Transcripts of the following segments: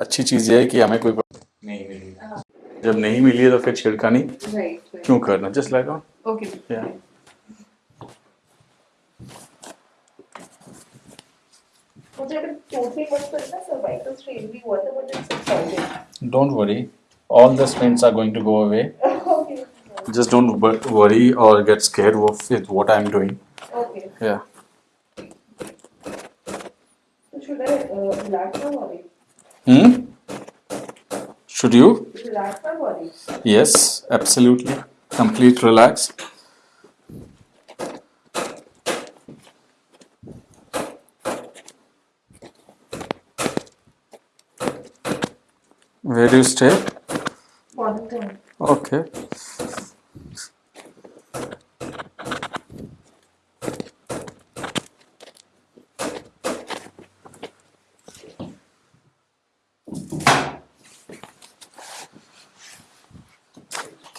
अच्छी चीज़ है कि हमें कोई नहीं मिली। जब नहीं मिली तो फिर छिड़कानी क्यों करना? Just like don't worry all the spots are going to go away just don't worry और get scare of it what I am doing या should I black no worry Hmm? Should you? relax my body Yes, absolutely. Complete relax. Where do you stay? Mornington Okay.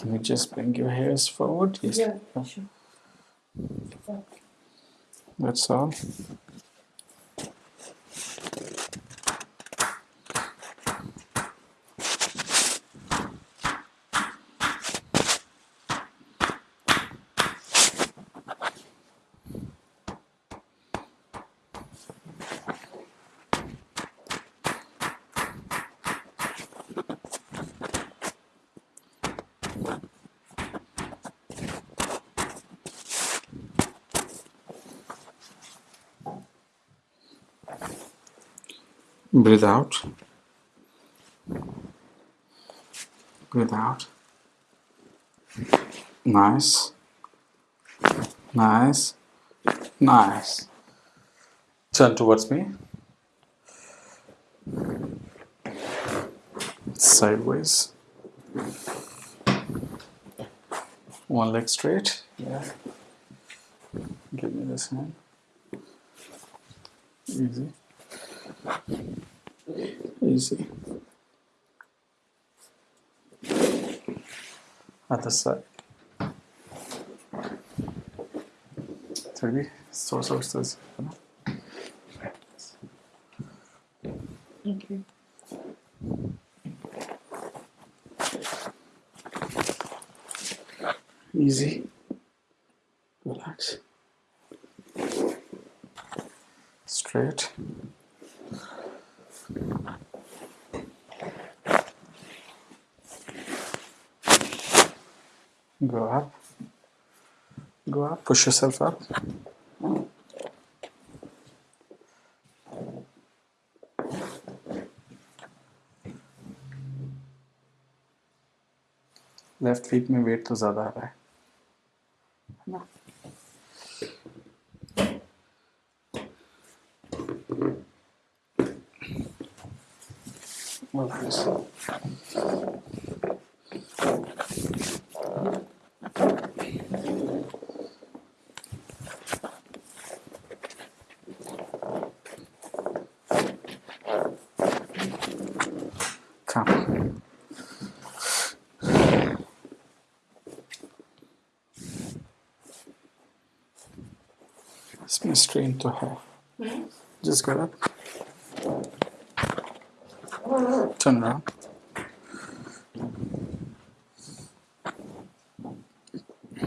Can you just bring your hairs forward? Yes. yeah sure That's all. Breathe out. Breathe out. Nice. Nice. Nice. Turn towards me. Sideways. One leg straight. Yeah. Give me this hand. Easy. Easy. Other side. Tabii soru sorsanız. okay Easy. Relax. Straight. Go up. Go up. Push yourself up. Left feet में weight तो ज़्यादा आ रहा है move this up. Come. It's to half. Mm -hmm. Just get up. Turn around.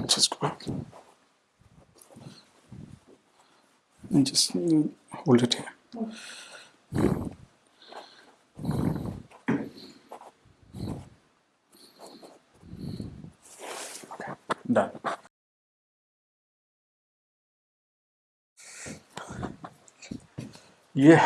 Just go up. And just hold it here. Okay, done. ये